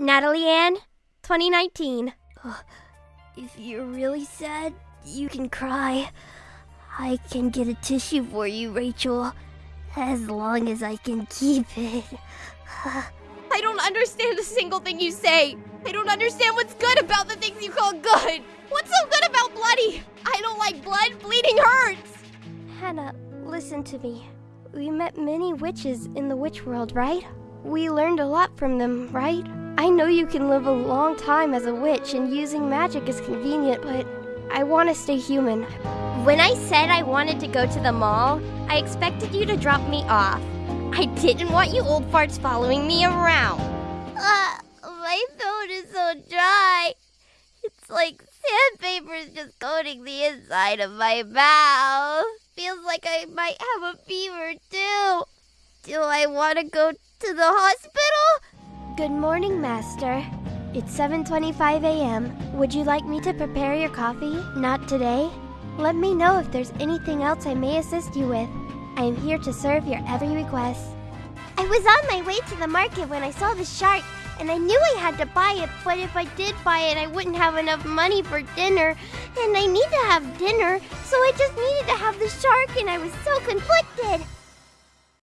Natalie Ann, 2019. If you're really sad, you can cry. I can get a tissue for you, Rachel. As long as I can keep it. I don't understand a single thing you say. I don't understand what's good about the things you call good. What's so good about bloody? I don't like blood. Bleeding hurts. Hannah, listen to me. We met many witches in the witch world, right? We learned a lot from them, right? I know you can live a long time as a witch and using magic is convenient, but I want to stay human. When I said I wanted to go to the mall, I expected you to drop me off. I didn't want you old farts following me around. Uh, my throat is so dry. It's like sandpaper is just coating the inside of my mouth. Feels like I might have a fever too. Do I want to go to the hospital? Good morning, Master. It's 7:25 a.m. Would you like me to prepare your coffee? Not today. Let me know if there's anything else I may assist you with. I am here to serve your every request. I was on my way to the market when I saw the shark, and I knew I had to buy it, but if I did buy it, I wouldn't have enough money for dinner, and I need to have dinner, so I just needed to have the shark, and I was so conflicted.